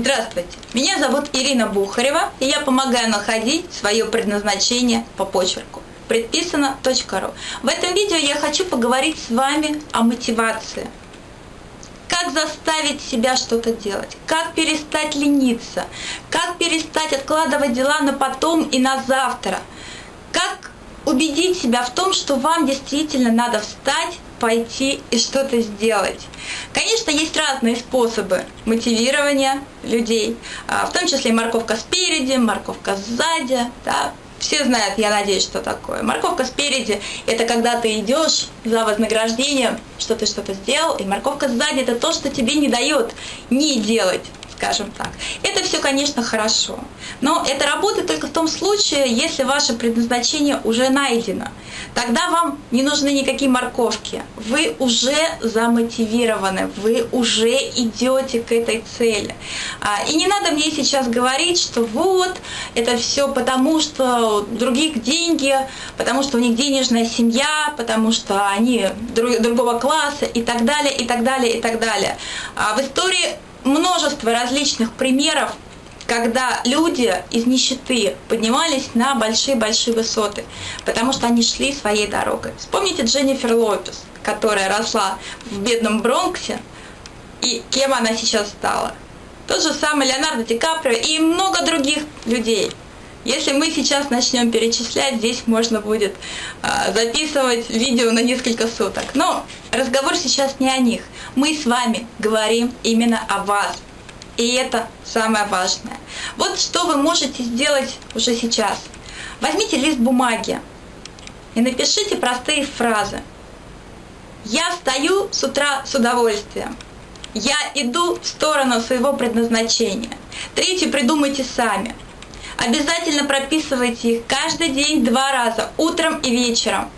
Здравствуйте, меня зовут Ирина Бухарева, и я помогаю находить свое предназначение по почерку. Предписано.ру В этом видео я хочу поговорить с вами о мотивации. Как заставить себя что-то делать, как перестать лениться, как перестать откладывать дела на потом и на завтра, как убедить себя в том, что вам действительно надо встать, пойти и что-то сделать. Конечно, есть разные способы мотивирования людей, а, в том числе морковка спереди, морковка сзади, да, все знают, я надеюсь, что такое. Морковка спереди – это когда ты идешь за вознаграждением, что ты что-то сделал, и морковка сзади – это то, что тебе не дает не делать скажем так. Это все, конечно, хорошо. Но это работает только в том случае, если ваше предназначение уже найдено. Тогда вам не нужны никакие морковки. Вы уже замотивированы, вы уже идете к этой цели. А, и не надо мне сейчас говорить, что вот, это все потому, что у других деньги, потому что у них денежная семья, потому что они другого класса и так далее, и так далее, и так далее. А в истории множество различных примеров, когда люди из нищеты поднимались на большие-большие высоты, потому что они шли своей дорогой. Вспомните Дженнифер Лопес, которая росла в бедном Бронксе, и кем она сейчас стала. Тот же самый Леонардо Ди Каприо и много других людей. Если мы сейчас начнем перечислять, здесь можно будет э, записывать видео на несколько суток. Но разговор сейчас не о них. Мы с вами говорим именно о вас. И это самое важное. Вот что вы можете сделать уже сейчас. Возьмите лист бумаги и напишите простые фразы. Я встаю с утра с удовольствием. Я иду в сторону своего предназначения. Третье придумайте сами. Обязательно прописывайте их каждый день два раза, утром и вечером.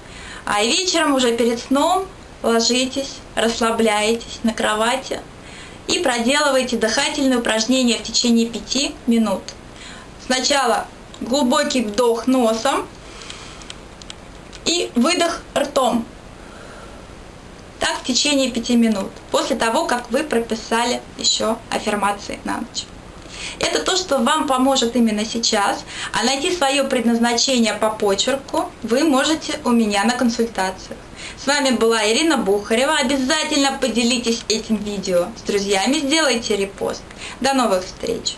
А вечером уже перед сном ложитесь, расслабляетесь на кровати и проделывайте дыхательные упражнения в течение 5 минут. Сначала глубокий вдох носом и выдох ртом. Так в течение 5 минут, после того, как вы прописали еще аффирмации на ночь. Это то, что вам поможет именно сейчас. А найти свое предназначение по почерку вы можете у меня на консультациях. С вами была Ирина Бухарева. Обязательно поделитесь этим видео с друзьями, сделайте репост. До новых встреч!